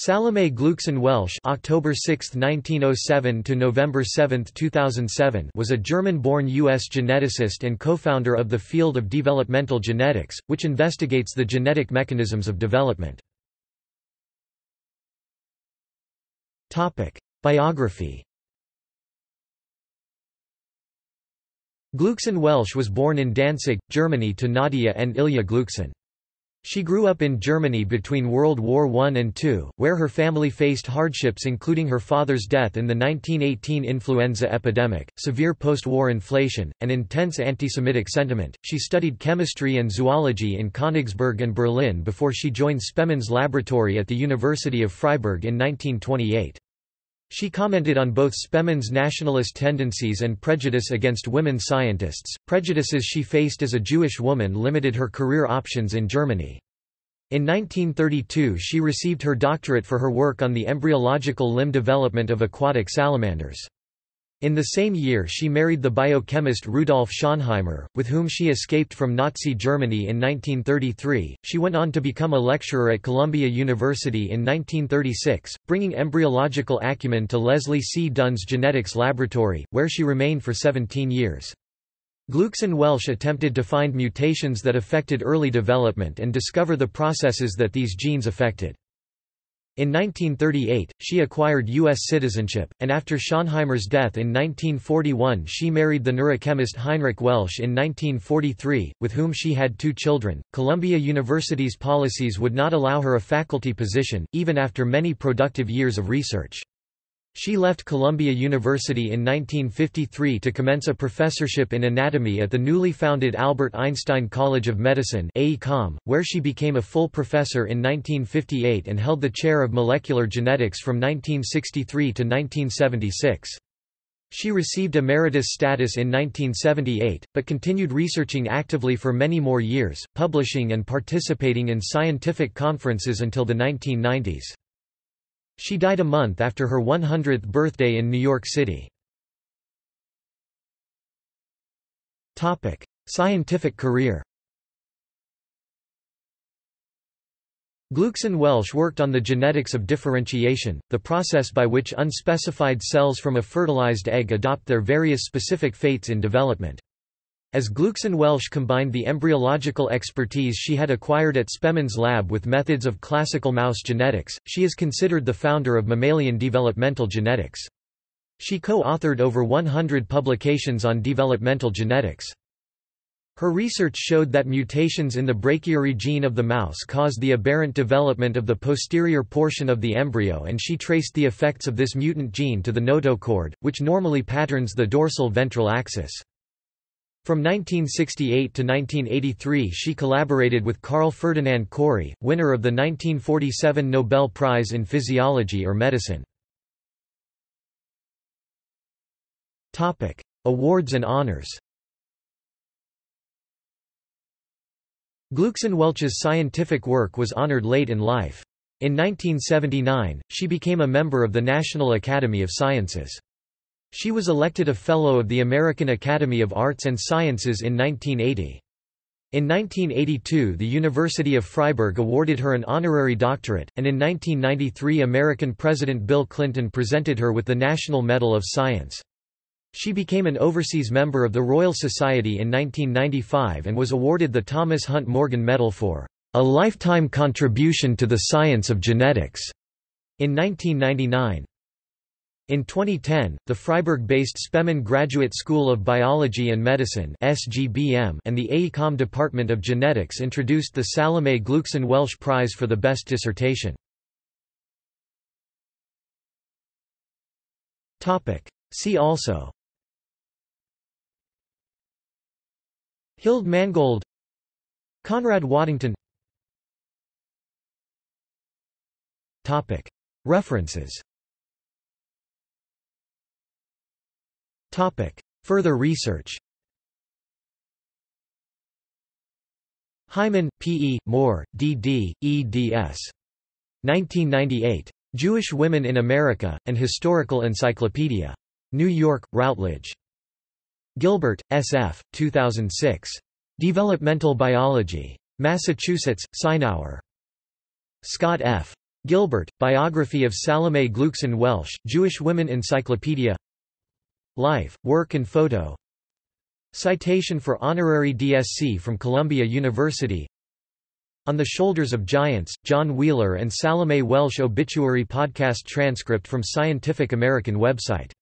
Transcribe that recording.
Salome Gluecksohn Waelsch October 6, 1907 to November 7, 2007 was a German-born U.S. geneticist and co-founder of the field of developmental genetics, which investigates the genetic mechanisms of development. Biography Gluecksohn Waelsch was born in Danzig, Germany to Nadia and Ilya Gluecksohn. She grew up in Germany between World War I and II, where her family faced hardships including her father's death in the 1918 influenza epidemic, severe post-war inflation, and intense anti-Semitic sentiment. She studied chemistry and zoology in Königsberg and Berlin before she joined Spemann's laboratory at the University of Freiburg in 1928. She commented on both Spemann's nationalist tendencies and prejudice against women scientists. Prejudices she faced as a Jewish woman limited her career options in Germany. In 1932 she received her doctorate for her work on the embryological limb development of aquatic salamanders. In the same year she married the biochemist Rudolf Schoenheimer, with whom she escaped from Nazi Germany in 1933. She went on to become a lecturer at Columbia University in 1936, bringing embryological acumen to Leslie C. Dunn's Genetics Laboratory, where she remained for 17 years. Gluecksohn Waelsch attempted to find mutations that affected early development and discover the processes that these genes affected. In 1938, she acquired U.S. citizenship, and after Schoenheimer's death in 1941 she married the neurochemist Heinrich Waelsch in 1943, with whom she had two children. Columbia University's policies would not allow her a faculty position, even after many productive years of research. She left Columbia University in 1953 to commence a professorship in anatomy at the newly founded Albert Einstein College of Medicine where she became a full professor in 1958 and held the chair of molecular genetics from 1963 to 1976. She received emeritus status in 1978, but continued researching actively for many more years, publishing and participating in scientific conferences until the 1990s. She died a month after her 100th birthday in New York City. Topic: Scientific career Gluecksohn Waelsch worked on the genetics of differentiation, the process by which unspecified cells from a fertilized egg adopt their various specific fates in development. As Gluecksohn Waelsch combined the embryological expertise she had acquired at Spemann's lab with methods of classical mouse genetics, she is considered the founder of mammalian developmental genetics. She co-authored over 100 publications on developmental genetics. Her research showed that mutations in the brachyury gene of the mouse caused the aberrant development of the posterior portion of the embryo and she traced the effects of this mutant gene to the notochord, which normally patterns the dorsal ventral axis. From 1968 to 1983 she collaborated with Carl Ferdinand Cori, winner of the 1947 Nobel Prize in Physiology or Medicine. Awards and honors Gluecksohn Waelsch's scientific work was honored late in life. In 1979, she became a member of the National Academy of Sciences. She was elected a Fellow of the American Academy of Arts and Sciences in 1980. In 1982 the University of Freiburg awarded her an honorary doctorate, and in 1993 American President Bill Clinton presented her with the National Medal of Science. She became an overseas member of the Royal Society in 1995 and was awarded the Thomas Hunt Morgan Medal for a lifetime contribution to the science of genetics in 1999. In 2010, the Freiburg-based Spemann Graduate School of Biology and Medicine (SGBM) and the AECOM Department of Genetics introduced the Salome Gluecksohn Waelsch Prize for the Best Dissertation. Topic. See also Hilde Mangold Conrad Waddington Topic. References Topic. Further research Hyman, P. E., Moore, D. D., eds. 1998. Jewish Women in America, An Historical Encyclopedia. New York, Routledge. Gilbert, S. F., 2006. Developmental Biology. Massachusetts, Sinauer. Scott F. Gilbert, Biography of Salome Gluecksohn Waelsch, Jewish Women Encyclopedia Life, Work and Photo. Citation for Honorary DSc from Columbia University. On the Shoulders of Giants, John Wheeler and Salome Waelsch Obituary Podcast transcript from Scientific American website